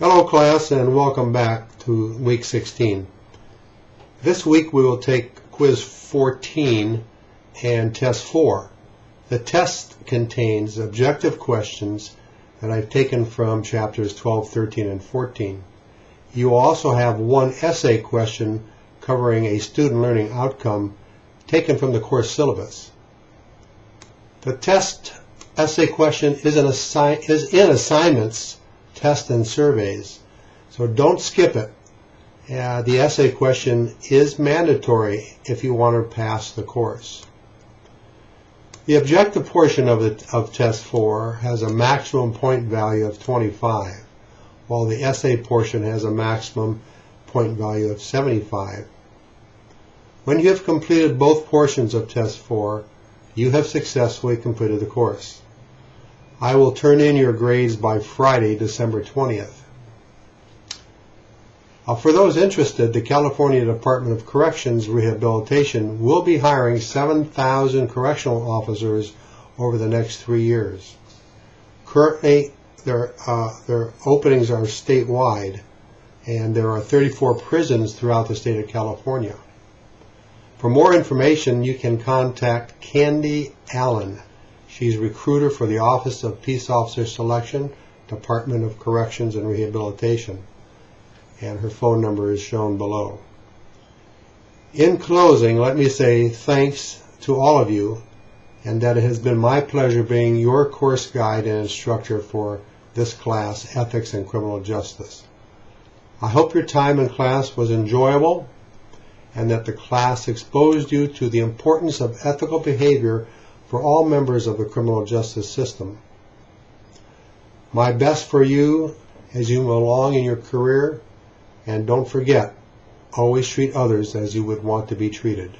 Hello class and welcome back to week 16. This week we will take quiz 14 and test 4. The test contains objective questions that I've taken from chapters 12, 13, and 14. You also have one essay question covering a student learning outcome taken from the course syllabus. The test essay question is in, assi- is in assignments tests and surveys. So don't skip it. Uh, the essay question is mandatory if you want to pass the course. The objective portion of, the, of test 4 has a maximum point value of 25, while the essay portion has a maximum point value of 75. When you have completed both portions of test 4, you have successfully completed the course. I will turn in your grades by Friday, December 20th. Uh, for those interested, the California Department of Corrections Rehabilitation will be hiring 7,000 correctional officers over the next three years. Currently, their, uh, their openings are statewide, and there are 34 prisons throughout the state of California. For more information, you can contact Candy Allen. She's recruiter for the Office of Peace Officer Selection, Department of Corrections and Rehabilitation. And her phone number is shown below. In closing, let me say thanks to all of you and that it has been my pleasure being your course guide and instructor for this class, Ethics and Criminal Justice. I hope your time in class was enjoyable and that the class exposed you to the importance of ethical behavior for all members of the criminal justice system. My best for you as you move along in your career, and don't forget, always treat others as you would want to be treated.